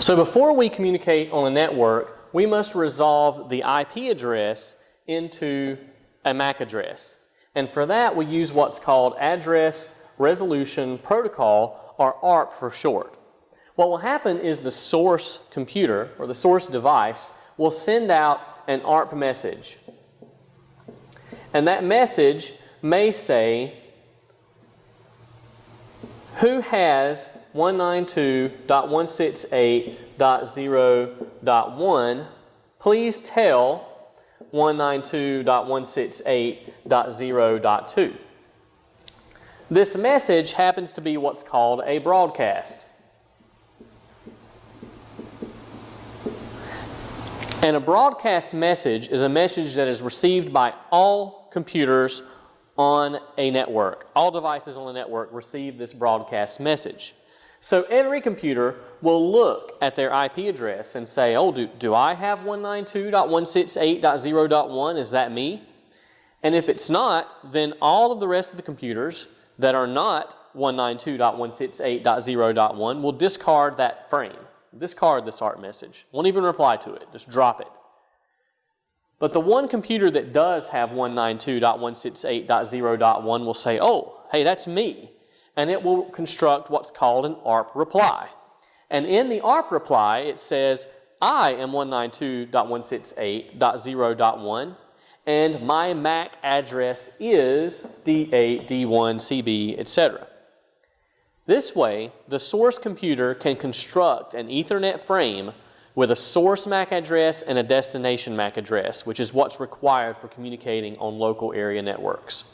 So before we communicate on a network, we must resolve the IP address into a MAC address. And for that, we use what's called Address Resolution Protocol, or ARP for short. What will happen is the source computer, or the source device, will send out an ARP message. And that message may say, who has 192.168.0.1, please tell 192.168.0.2. This message happens to be what's called a broadcast. And a broadcast message is a message that is received by all computers on a network. All devices on the network receive this broadcast message. So every computer will look at their IP address and say, oh, do, do I have 192.168.0.1? Is that me? And if it's not, then all of the rest of the computers that are not 192.168.0.1 will discard that frame, discard this ARP message. Won't even reply to it, just drop it. But the one computer that does have 192.168.0.1 will say, oh, hey, that's me and it will construct what's called an ARP reply. And in the ARP reply, it says, I am 192.168.0.1, and my MAC address is D8, D1, CB, etc. This way, the source computer can construct an Ethernet frame with a source MAC address and a destination MAC address, which is what's required for communicating on local area networks.